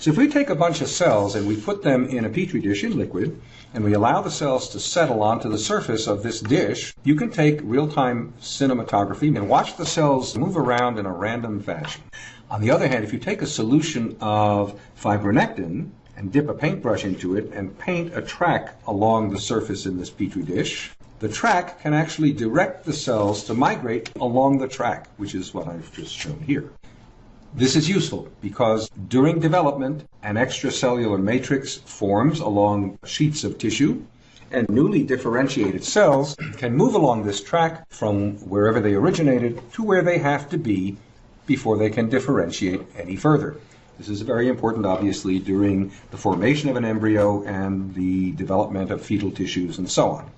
So if we take a bunch of cells and we put them in a petri dish in liquid, and we allow the cells to settle onto the surface of this dish, you can take real-time cinematography and watch the cells move around in a random fashion. On the other hand, if you take a solution of fibronectin and dip a paintbrush into it and paint a track along the surface in this petri dish, the track can actually direct the cells to migrate along the track, which is what I've just shown here. This is useful because during development, an extracellular matrix forms along sheets of tissue, and newly differentiated cells can move along this track from wherever they originated to where they have to be before they can differentiate any further. This is very important, obviously, during the formation of an embryo and the development of fetal tissues and so on.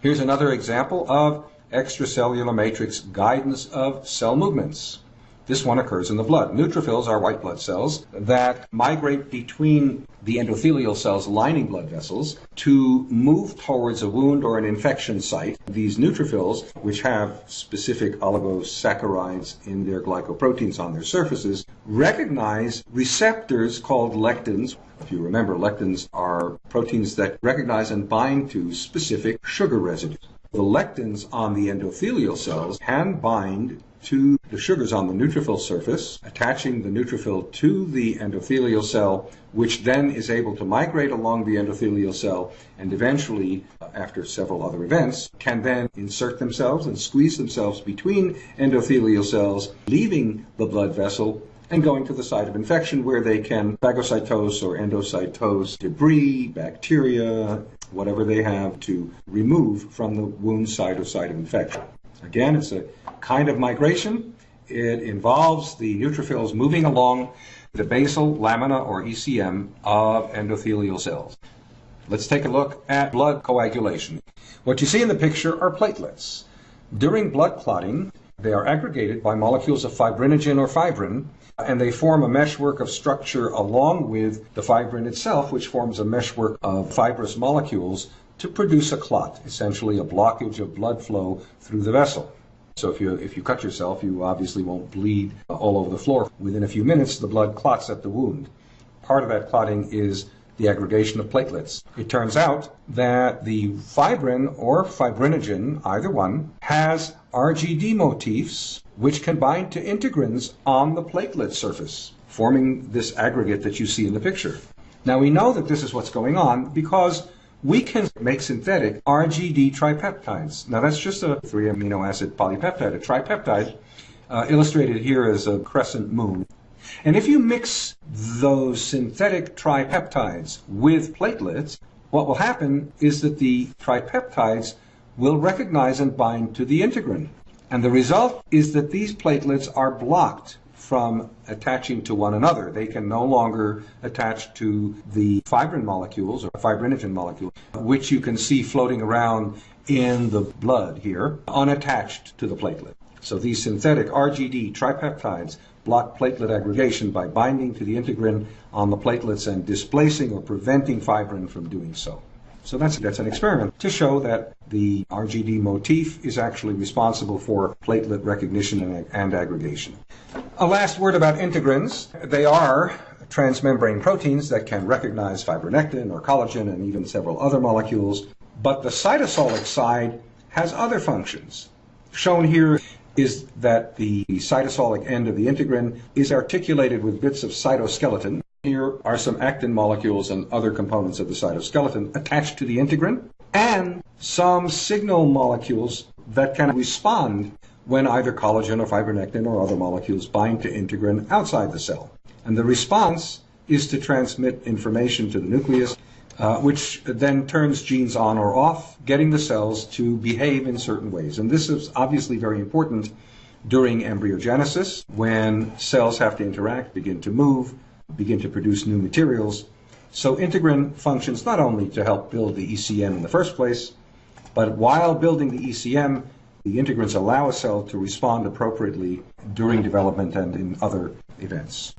Here's another example of extracellular matrix guidance of cell movements. This one occurs in the blood. Neutrophils are white blood cells that migrate between the endothelial cells lining blood vessels to move towards a wound or an infection site. These neutrophils, which have specific oligosaccharides in their glycoproteins on their surfaces, recognize receptors called lectins. If you remember, lectins are proteins that recognize and bind to specific sugar residues. The lectins on the endothelial cells can bind to the sugars on the neutrophil surface, attaching the neutrophil to the endothelial cell, which then is able to migrate along the endothelial cell and eventually, uh, after several other events, can then insert themselves and squeeze themselves between endothelial cells, leaving the blood vessel and going to the site of infection where they can phagocytose or endocytose debris, bacteria, whatever they have to remove from the wound site or site of infection. Again, it's a kind of migration. It involves the neutrophils moving along the basal lamina or ECM of endothelial cells. Let's take a look at blood coagulation. What you see in the picture are platelets. During blood clotting, they are aggregated by molecules of fibrinogen or fibrin, and they form a meshwork of structure along with the fibrin itself, which forms a meshwork of fibrous molecules to produce a clot, essentially a blockage of blood flow through the vessel. So if you if you cut yourself, you obviously won't bleed all over the floor. Within a few minutes, the blood clots at the wound. Part of that clotting is the aggregation of platelets. It turns out that the fibrin or fibrinogen, either one, has RGD motifs which can bind to integrins on the platelet surface, forming this aggregate that you see in the picture. Now we know that this is what's going on because we can make synthetic RGD tripeptides. Now that's just a three amino acid polypeptide, a tripeptide, uh, illustrated here as a crescent moon. And if you mix those synthetic tripeptides with platelets, what will happen is that the tripeptides will recognize and bind to the integrin. And the result is that these platelets are blocked from attaching to one another. They can no longer attach to the fibrin molecules or fibrinogen molecules, which you can see floating around in the blood here, unattached to the platelet. So these synthetic RGD tripeptides block platelet aggregation by binding to the integrin on the platelets and displacing or preventing fibrin from doing so. So that's, that's an experiment to show that the RGD motif is actually responsible for platelet recognition and, and aggregation. A last word about integrins. They are transmembrane proteins that can recognize fibronectin or collagen and even several other molecules. But the cytosolic side has other functions. Shown here is that the cytosolic end of the integrin is articulated with bits of cytoskeleton, here are some actin molecules and other components of the cytoskeleton attached to the integrin, and some signal molecules that can respond when either collagen or fibronectin or other molecules bind to integrin outside the cell. And the response is to transmit information to the nucleus, uh, which then turns genes on or off, getting the cells to behave in certain ways. And this is obviously very important during embryogenesis, when cells have to interact, begin to move, begin to produce new materials. So integrin functions not only to help build the ECM in the first place, but while building the ECM, the integrins allow a cell to respond appropriately during development and in other events.